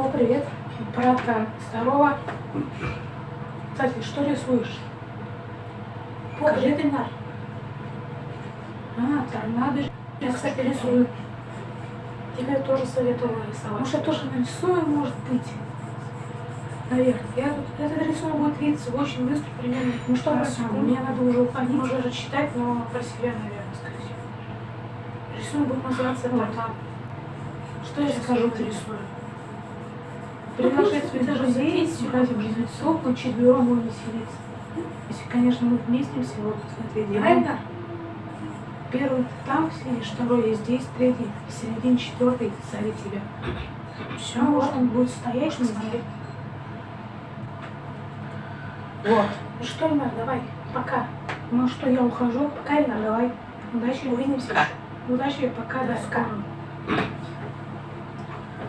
О, привет. Братка, здорово. Кстати, что рисуешь? Покажи Ильнар. А, торнадо. Я, кстати, рисую. Тебе тоже советовала рисовать. Может, я тоже нарисую, может быть. Наверное. Я тут, этот рисунок будет видеться очень быстро, примерно. Ну что, Хорошо. мне надо уже уходить, уже рассчитать, но про себя, наверное, скорее Рисунок будет называться Вот. «Торнадо». Что я скажу, ты рисую? Приглашать своих даже друзей, записывай. брать близнецов, мы четвером будем веселиться. Если, конечно, мы вместимся вот в этой Правильно? Первый ты там сидишь, второй я здесь, третий, середин, четвертый сзади тебя. Все, вот он будет стоять, смотреть. Вот. Ну что, Ильнар, давай, пока. Ну что, я ухожу. Пока, Ильнар, давай. Удачи, увидимся. Удачи, пока, до скоро.